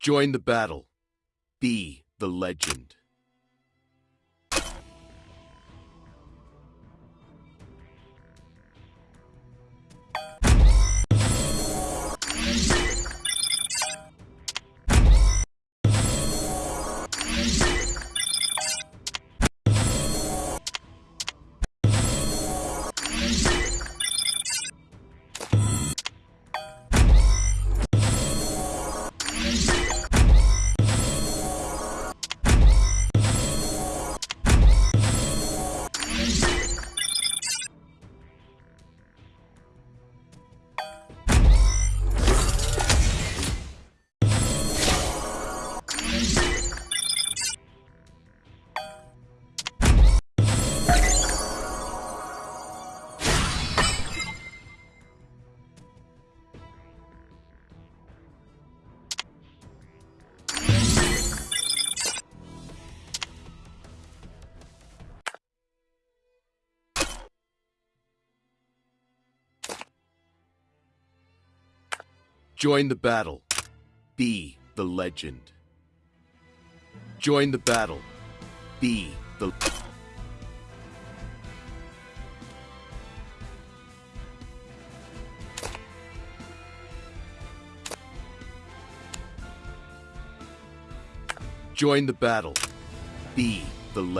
Join the battle. Be the legend. Join the battle. Be the legend. Join the battle. Be the. Join the battle. Be the legend.